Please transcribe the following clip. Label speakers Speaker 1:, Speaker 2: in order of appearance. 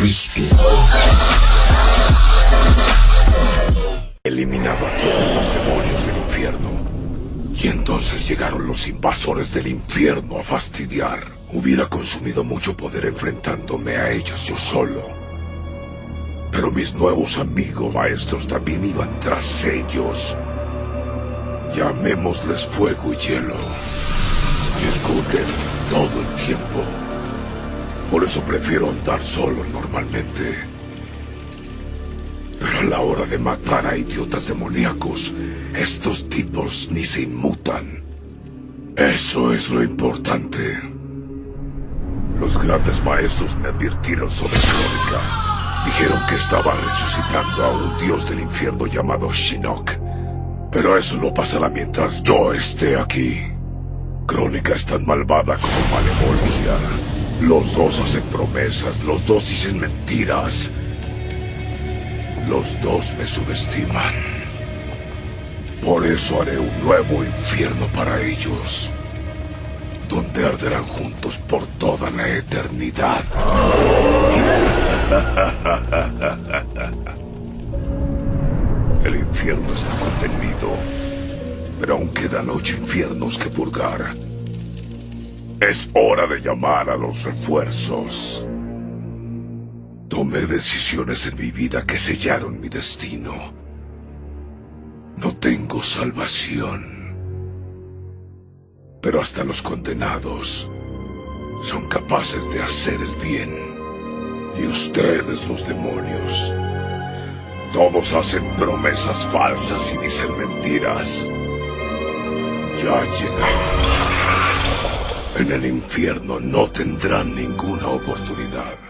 Speaker 1: Cristo. Eliminado a todos los demonios del infierno. Y entonces llegaron los invasores del infierno a fastidiar. Hubiera consumido mucho poder enfrentándome a ellos yo solo. Pero mis nuevos amigos maestros también iban tras ellos. Llamémosles fuego y hielo. Y todo el tiempo. Por eso prefiero andar solo normalmente. Pero a la hora de matar a idiotas demoníacos, estos tipos ni se inmutan. Eso es lo importante. Los grandes maestros me advirtieron sobre Crónica. Dijeron que estaba resucitando a un dios del infierno llamado Shinnok. Pero eso no pasará mientras yo esté aquí. Crónica es tan malvada como Malevolgia. Los dos hacen promesas, los dos dicen mentiras. Los dos me subestiman. Por eso haré un nuevo infierno para ellos, donde arderán juntos por toda la eternidad. El infierno está contenido, pero aún quedan ocho infiernos que purgar. Es hora de llamar a los refuerzos. Tomé decisiones en mi vida que sellaron mi destino. No tengo salvación. Pero hasta los condenados son capaces de hacer el bien. Y ustedes, los demonios, todos hacen promesas falsas y dicen mentiras. Ya llegamos. En el infierno no tendrán ninguna oportunidad.